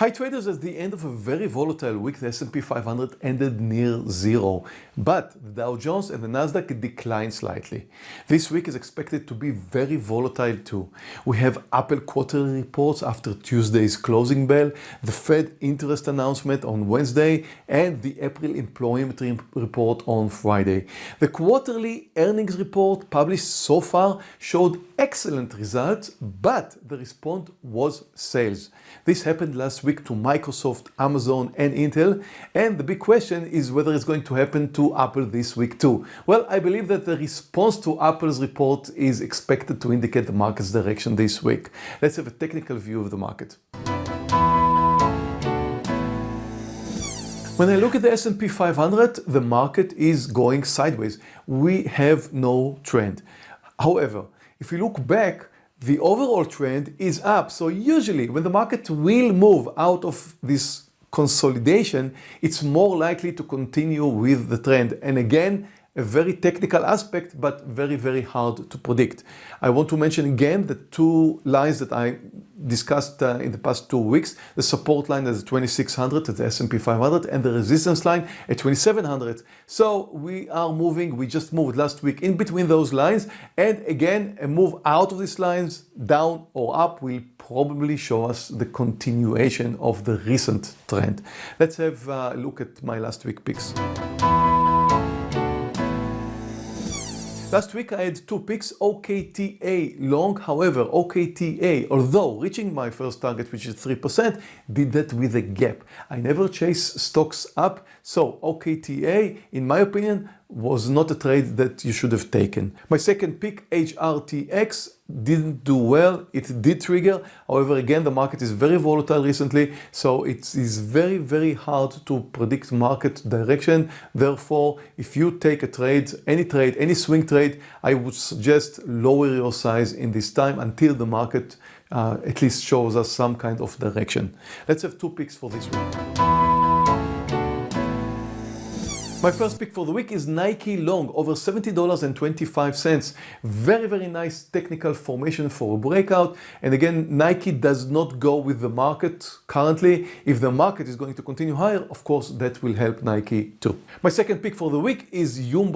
Hi traders, at the end of a very volatile week, the S&P 500 ended near zero, but the Dow Jones and the Nasdaq declined slightly. This week is expected to be very volatile too. We have Apple quarterly reports after Tuesday's closing bell, the Fed interest announcement on Wednesday, and the April employment report on Friday. The quarterly earnings report published so far showed excellent results, but the response was sales. This happened last week week to Microsoft, Amazon and Intel. And the big question is whether it's going to happen to Apple this week too. Well, I believe that the response to Apple's report is expected to indicate the market's direction this week. Let's have a technical view of the market. When I look at the S&P 500, the market is going sideways. We have no trend. However, if you look back, the overall trend is up. So usually when the market will move out of this consolidation, it's more likely to continue with the trend. And again, a very technical aspect, but very, very hard to predict. I want to mention again the two lines that I discussed uh, in the past two weeks. The support line is 2600 at the S&P 500 and the resistance line at 2700. So we are moving, we just moved last week in between those lines. And again, a move out of these lines down or up will probably show us the continuation of the recent trend. Let's have a look at my last week picks. Last week I had two picks, OKTA long, however OKTA, although reaching my first target which is 3%, did that with a gap. I never chase stocks up, so OKTA in my opinion was not a trade that you should have taken. My second pick, HRTX, didn't do well. It did trigger. However, again, the market is very volatile recently, so it is very, very hard to predict market direction. Therefore, if you take a trade, any trade, any swing trade, I would suggest lower your size in this time until the market uh, at least shows us some kind of direction. Let's have two picks for this week. My first pick for the week is Nike Long, over $70.25. Very, very nice technical formation for a breakout. And again, Nike does not go with the market currently. If the market is going to continue higher, of course, that will help Nike too. My second pick for the week is Yum.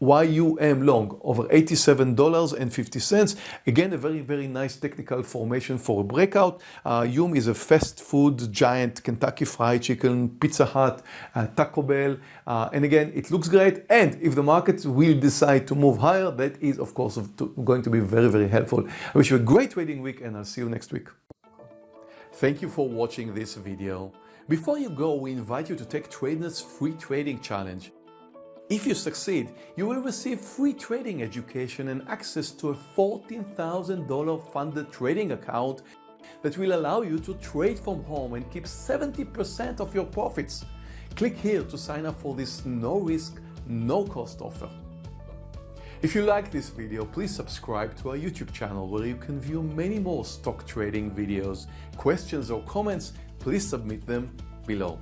YUM long over $87.50. Again, a very, very nice technical formation for a breakout. Uh, Yum is a fast food giant, Kentucky Fried Chicken, Pizza Hut, uh, Taco Bell. Uh, and again, it looks great. And if the market will decide to move higher, that is, of course, going to be very, very helpful. I wish you a great trading week and I'll see you next week. Thank you for watching this video. Before you go, we invite you to take Trader's free trading challenge. If you succeed, you will receive free trading education and access to a $14,000 funded trading account that will allow you to trade from home and keep 70% of your profits. Click here to sign up for this no-risk, no-cost offer. If you like this video, please subscribe to our YouTube channel where you can view many more stock trading videos. Questions or comments, please submit them below.